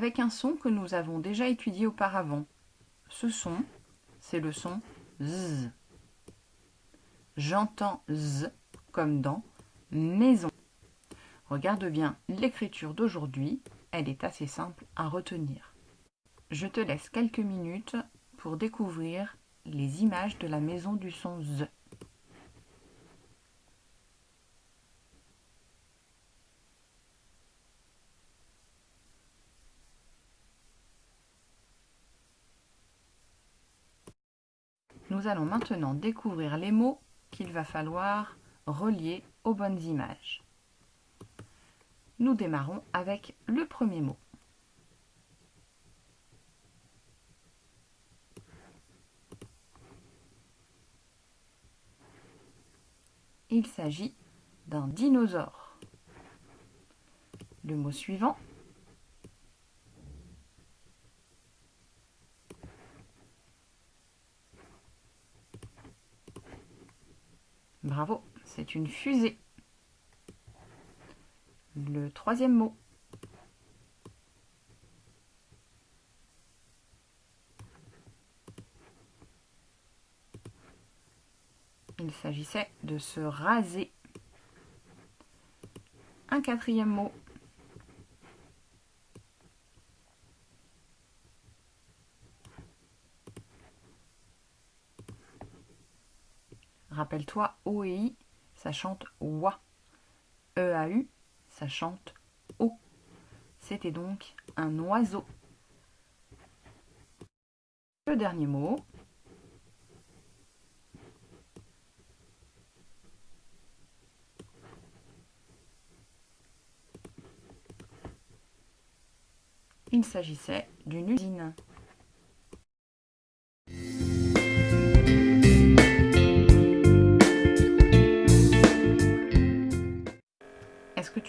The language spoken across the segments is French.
avec un son que nous avons déjà étudié auparavant. Ce son, c'est le son Z. J'entends Z comme dans maison. Regarde bien l'écriture d'aujourd'hui, elle est assez simple à retenir. Je te laisse quelques minutes pour découvrir les images de la maison du son Z. allons maintenant découvrir les mots qu'il va falloir relier aux bonnes images. Nous démarrons avec le premier mot. Il s'agit d'un dinosaure. Le mot suivant Bravo, c'est une fusée. Le troisième mot. Il s'agissait de se raser. Un quatrième mot. Rappelle-toi, O et I, ça chante Wa. E A U, ça chante O. C'était donc un oiseau. Le dernier mot. Il s'agissait d'une usine.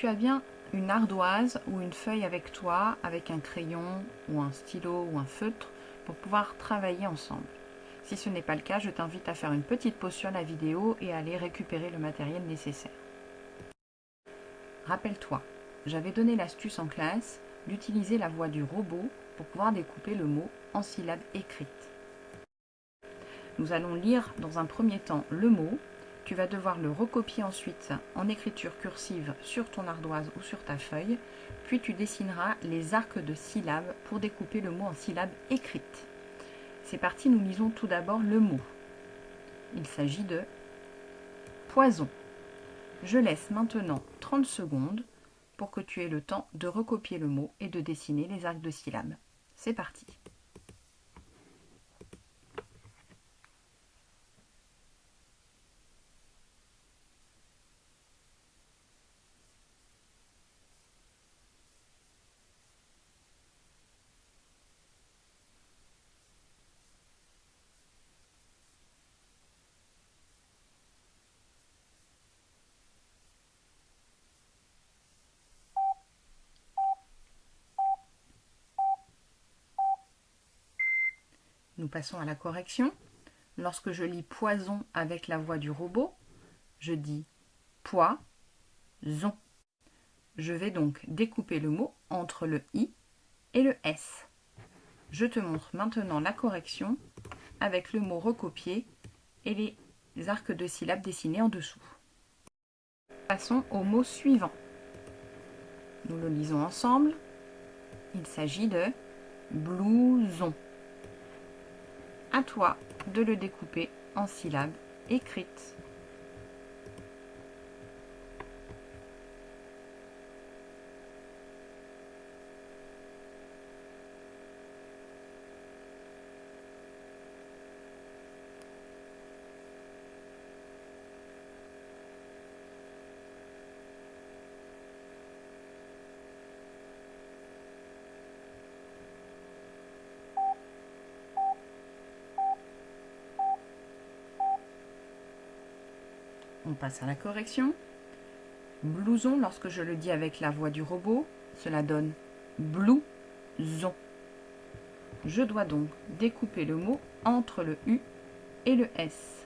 Tu as bien une ardoise ou une feuille avec toi, avec un crayon ou un stylo ou un feutre pour pouvoir travailler ensemble Si ce n'est pas le cas, je t'invite à faire une petite pause sur la vidéo et à aller récupérer le matériel nécessaire. Rappelle-toi, j'avais donné l'astuce en classe d'utiliser la voix du robot pour pouvoir découper le mot en syllabes écrites. Nous allons lire dans un premier temps le mot tu vas devoir le recopier ensuite en écriture cursive sur ton ardoise ou sur ta feuille, puis tu dessineras les arcs de syllabes pour découper le mot en syllabes écrites. C'est parti, nous lisons tout d'abord le mot. Il s'agit de poison. Je laisse maintenant 30 secondes pour que tu aies le temps de recopier le mot et de dessiner les arcs de syllabes. C'est parti. Nous passons à la correction. Lorsque je lis poison avec la voix du robot, je dis poison. Je vais donc découper le mot entre le i et le s. Je te montre maintenant la correction avec le mot recopié et les arcs de syllabes dessinés en dessous. Passons au mot suivant. Nous le lisons ensemble. Il s'agit de blouson. À toi de le découper en syllabes écrites. On passe à la correction. Blouson, lorsque je le dis avec la voix du robot, cela donne blouson. Je dois donc découper le mot entre le U et le S.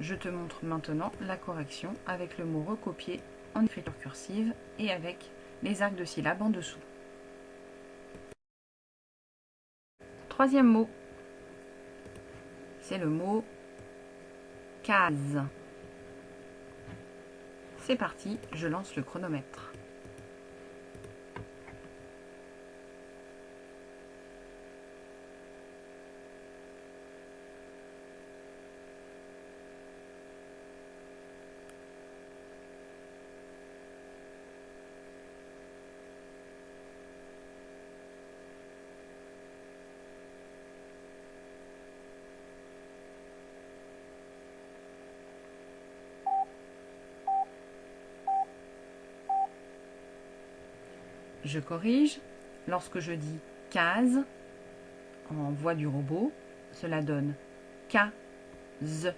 Je te montre maintenant la correction avec le mot recopié en écriture cursive et avec les arcs de syllabes en dessous. Troisième mot, c'est le mot C'est parti, je lance le chronomètre. Je corrige. Lorsque je dis case en voix du robot, cela donne K-Z.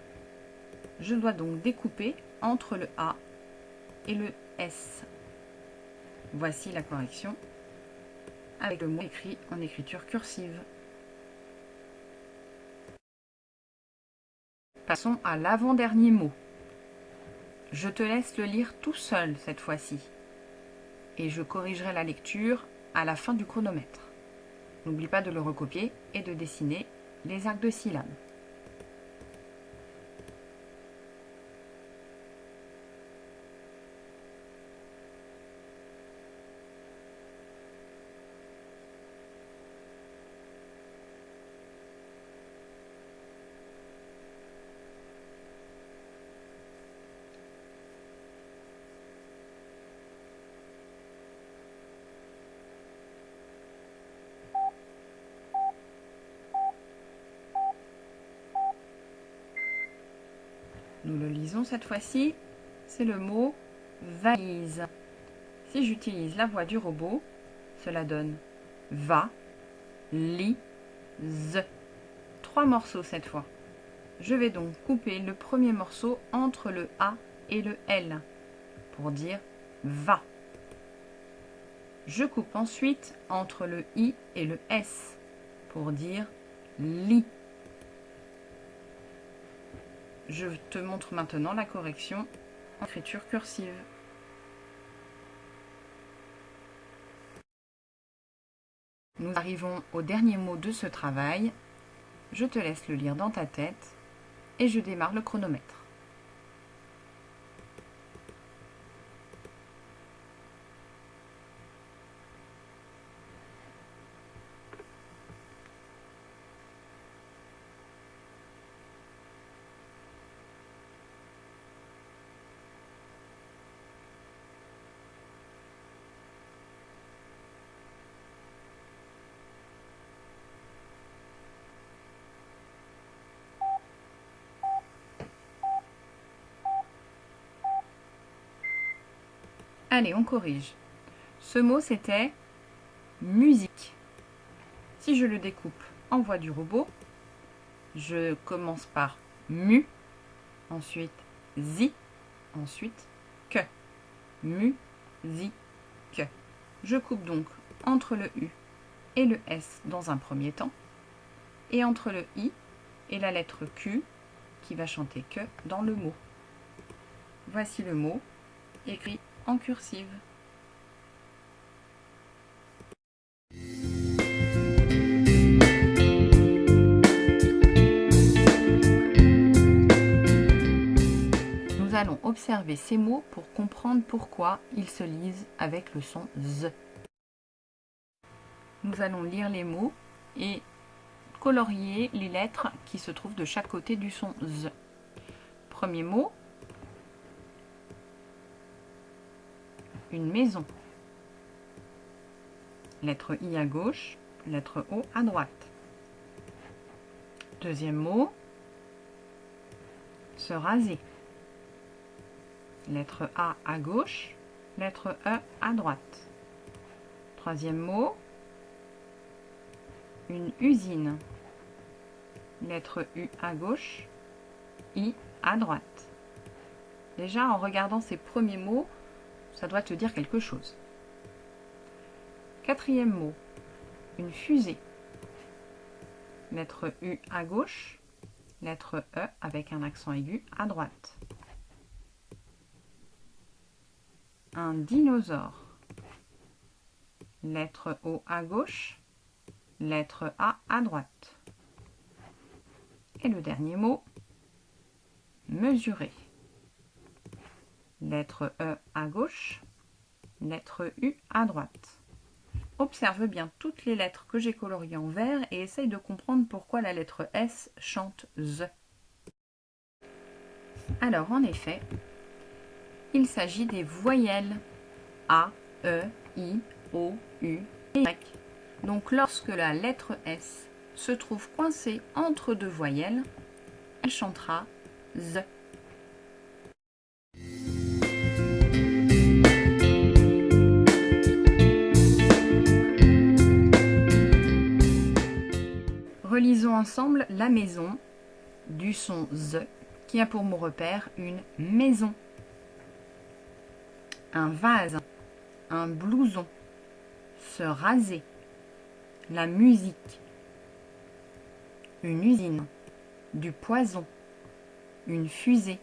Je dois donc découper entre le A et le S. Voici la correction avec le mot écrit en écriture cursive. Passons à l'avant-dernier mot. Je te laisse le lire tout seul cette fois-ci et je corrigerai la lecture à la fin du chronomètre. N'oublie pas de le recopier et de dessiner les arcs de syllabes. Nous le lisons cette fois-ci. C'est le mot valise. Si j'utilise la voix du robot, cela donne va, li, z. Trois morceaux cette fois. Je vais donc couper le premier morceau entre le A et le L pour dire va. Je coupe ensuite entre le I et le S pour dire lit. Je te montre maintenant la correction en écriture cursive. Nous arrivons au dernier mot de ce travail. Je te laisse le lire dans ta tête et je démarre le chronomètre. Allez, on corrige. Ce mot, c'était musique. Si je le découpe en voix du robot, je commence par mu, ensuite zi, ensuite que. Mu, zi, que. Je coupe donc entre le U et le S dans un premier temps, et entre le I et la lettre Q qui va chanter que dans le mot. Voici le mot écrit cursive. Nous allons observer ces mots pour comprendre pourquoi ils se lisent avec le son Z. Nous allons lire les mots et colorier les lettres qui se trouvent de chaque côté du son Z. Premier mot, une maison. Lettre I à gauche, lettre O à droite. Deuxième mot, se raser. Lettre A à gauche, lettre E à droite. Troisième mot, une usine. Lettre U à gauche, I à droite. Déjà, en regardant ces premiers mots, ça doit te dire quelque chose. Quatrième mot, une fusée. Lettre U à gauche, lettre E avec un accent aigu à droite. Un dinosaure. lettre O à gauche, lettre A à droite. Et le dernier mot, mesurer. Lettre E à gauche, lettre U à droite. Observe bien toutes les lettres que j'ai coloriées en vert et essaye de comprendre pourquoi la lettre S chante Z. Alors en effet, il s'agit des voyelles A, E, I, O, U et Y. Donc lorsque la lettre S se trouve coincée entre deux voyelles, elle chantera Z. Relisons ensemble la maison du son Z qui a pour mot repère une maison, un vase, un blouson, se raser, la musique, une usine, du poison, une fusée,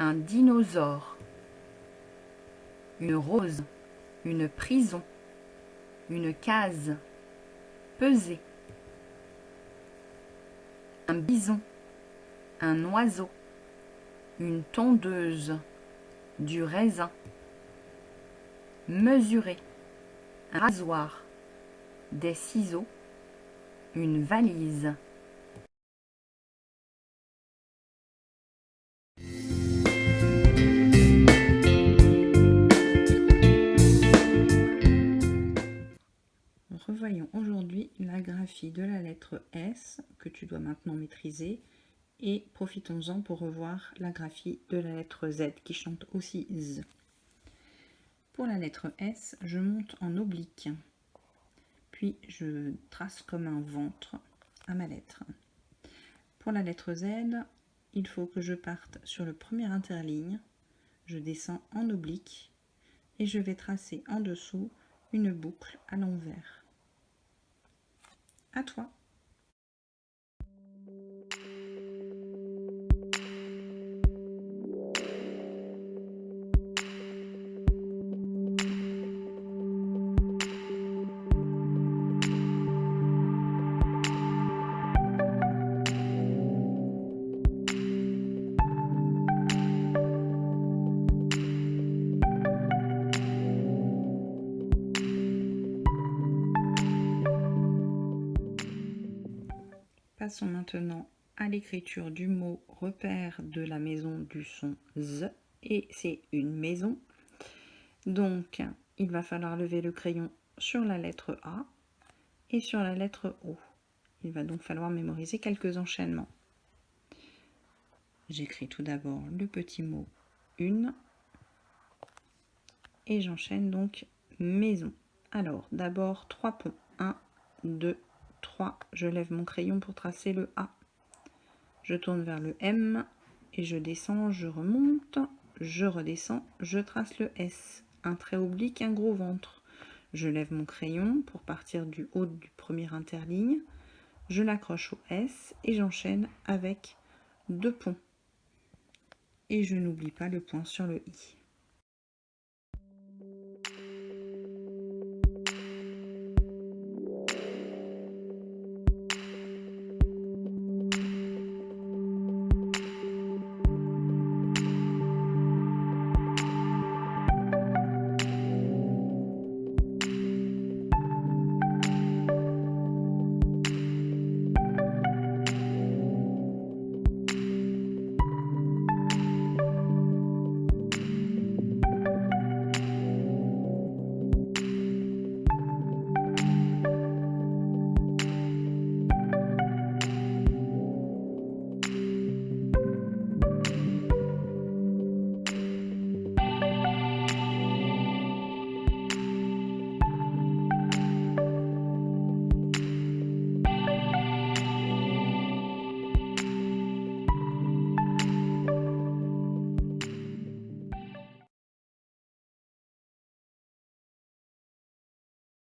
un dinosaure, une rose, une prison, une case, peser, un bison, un oiseau, une tondeuse, du raisin, mesurer, un rasoir, des ciseaux, une valise. Revoyons aujourd'hui la graphie de la lettre S que tu dois maintenant maîtriser et profitons-en pour revoir la graphie de la lettre Z qui chante aussi Z. Pour la lettre S, je monte en oblique, puis je trace comme un ventre à ma lettre. Pour la lettre Z, il faut que je parte sur le premier interligne, je descends en oblique et je vais tracer en dessous une boucle à l'envers. À toi Passons maintenant à l'écriture du mot repère de la maison du son Z et c'est une maison. Donc il va falloir lever le crayon sur la lettre A et sur la lettre O. Il va donc falloir mémoriser quelques enchaînements. J'écris tout d'abord le petit mot une et j'enchaîne donc maison. Alors d'abord trois ponts. 1, 2, 3, je lève mon crayon pour tracer le A. Je tourne vers le M et je descends, je remonte, je redescends, je trace le S. Un trait oblique, un gros ventre. Je lève mon crayon pour partir du haut du premier interligne. Je l'accroche au S et j'enchaîne avec deux ponts. Et je n'oublie pas le point sur le I.